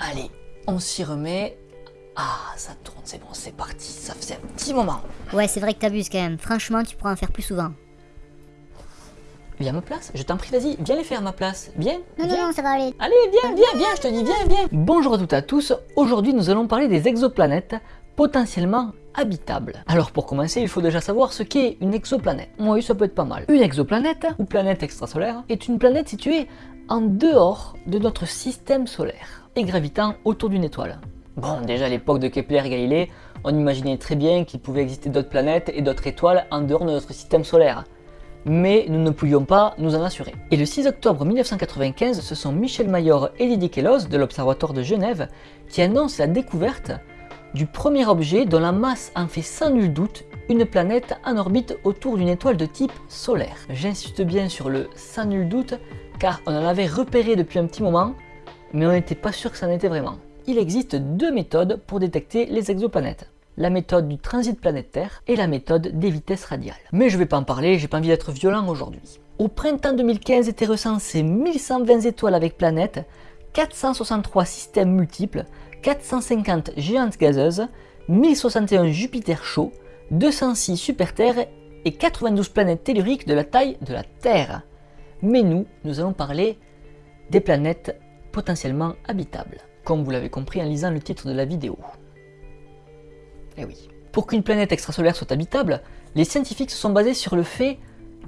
Allez, on s'y remet. Ah, ça tourne, c'est bon, c'est parti. Ça faisait un petit moment. Ouais, c'est vrai que t'abuses quand même. Franchement, tu pourras en faire plus souvent. Viens à ma place, je t'en prie, vas-y, viens les faire à ma place. Viens. Non, non, viens. non, ça va aller. Allez, viens, viens, viens, je te dis, viens, viens. Bonjour à toutes et à tous. Aujourd'hui, nous allons parler des exoplanètes potentiellement habitables. Alors pour commencer, il faut déjà savoir ce qu'est une exoplanète. Oui, ça peut être pas mal. Une exoplanète, ou planète extrasolaire, est une planète située en dehors de notre système solaire et gravitant autour d'une étoile. Bon, déjà à l'époque de Kepler et Galilée, on imaginait très bien qu'il pouvait exister d'autres planètes et d'autres étoiles en dehors de notre système solaire mais nous ne pouvions pas nous en assurer. Et le 6 octobre 1995, ce sont Michel Mayor et Didier Queloz de l'Observatoire de Genève qui annoncent la découverte du premier objet dont la masse en fait sans nul doute une planète en orbite autour d'une étoile de type solaire. J'insiste bien sur le sans nul doute car on en avait repéré depuis un petit moment mais on n'était pas sûr que ça en était vraiment. Il existe deux méthodes pour détecter les exoplanètes la méthode du transit planétaire et la méthode des vitesses radiales. Mais je vais pas en parler, j'ai pas envie d'être violent aujourd'hui. Au printemps 2015 étaient recensés 1120 étoiles avec planètes, 463 systèmes multiples, 450 géantes gazeuses, 1061 Jupiter chauds, 206 super-terres et 92 planètes telluriques de la taille de la Terre. Mais nous, nous allons parler des planètes potentiellement habitables, comme vous l'avez compris en lisant le titre de la vidéo. Eh oui. Pour qu'une planète extrasolaire soit habitable, les scientifiques se sont basés sur le fait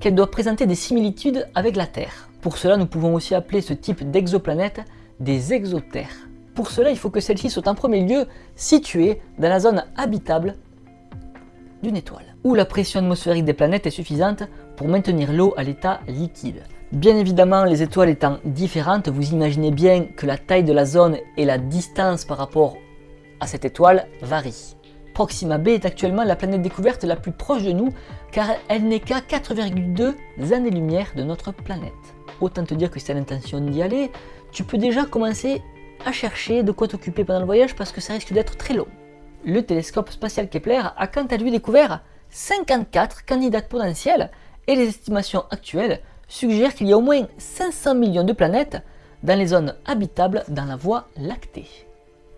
qu'elle doit présenter des similitudes avec la Terre. Pour cela, nous pouvons aussi appeler ce type d'exoplanète des exotères. Pour cela, il faut que celle-ci soit en premier lieu située dans la zone habitable d'une étoile, où la pression atmosphérique des planètes est suffisante pour maintenir l'eau à l'état liquide. Bien évidemment, les étoiles étant différentes, vous imaginez bien que la taille de la zone et la distance par rapport à cette étoile varient. Proxima b est actuellement la planète découverte la plus proche de nous car elle n'est qu'à 4,2 années-lumière de notre planète. Autant te dire que si tu as l'intention d'y aller, tu peux déjà commencer à chercher de quoi t'occuper pendant le voyage parce que ça risque d'être très long. Le télescope spatial Kepler a quant à lui découvert 54 candidats potentiels et les estimations actuelles suggèrent qu'il y a au moins 500 millions de planètes dans les zones habitables dans la Voie lactée.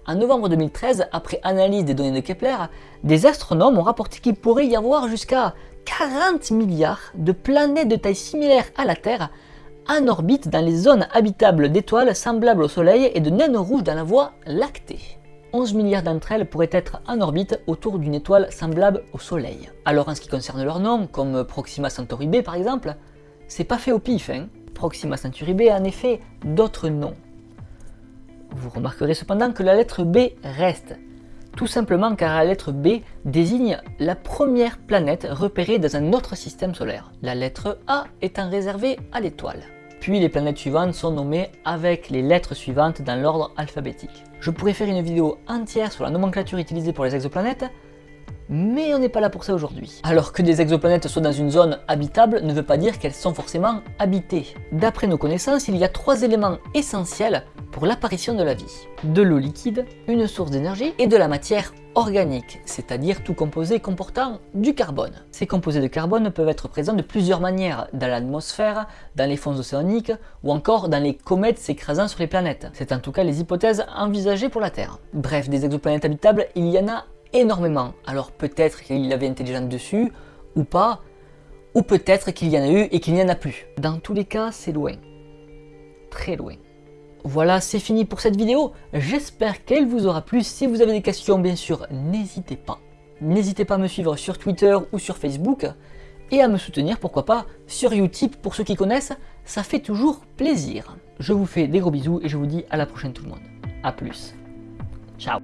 En novembre 2013, après analyse des données de Kepler, des astronomes ont rapporté qu'il pourrait y avoir jusqu'à 40 milliards de planètes de taille similaire à la Terre en orbite dans les zones habitables d'étoiles semblables au Soleil et de naines rouges dans la Voie lactée. 11 milliards d'entre elles pourraient être en orbite autour d'une étoile semblable au Soleil. Alors en ce qui concerne leur nom, comme Proxima Centauri b par exemple, c'est pas fait au pif, hein Proxima Centauri b a en effet d'autres noms. Vous remarquerez cependant que la lettre B reste, tout simplement car la lettre B désigne la première planète repérée dans un autre système solaire, la lettre A étant réservée à l'étoile. Puis les planètes suivantes sont nommées avec les lettres suivantes dans l'ordre alphabétique. Je pourrais faire une vidéo entière sur la nomenclature utilisée pour les exoplanètes, mais on n'est pas là pour ça aujourd'hui. Alors que des exoplanètes soient dans une zone habitable ne veut pas dire qu'elles sont forcément habitées. D'après nos connaissances, il y a trois éléments essentiels pour l'apparition de la vie. De l'eau liquide, une source d'énergie et de la matière organique, c'est-à-dire tout composé comportant du carbone. Ces composés de carbone peuvent être présents de plusieurs manières, dans l'atmosphère, dans les fonds océaniques ou encore dans les comètes s'écrasant sur les planètes. C'est en tout cas les hypothèses envisagées pour la Terre. Bref, des exoplanètes habitables, il y en a énormément. Alors peut-être qu'il avait intelligent dessus, ou pas, ou peut-être qu'il y en a eu et qu'il n'y en a plus. Dans tous les cas, c'est loin. Très loin. Voilà, c'est fini pour cette vidéo. J'espère qu'elle vous aura plu. Si vous avez des questions, bien sûr, n'hésitez pas. N'hésitez pas à me suivre sur Twitter ou sur Facebook et à me soutenir, pourquoi pas, sur Utip pour ceux qui connaissent, ça fait toujours plaisir. Je vous fais des gros bisous et je vous dis à la prochaine tout le monde. A plus. Ciao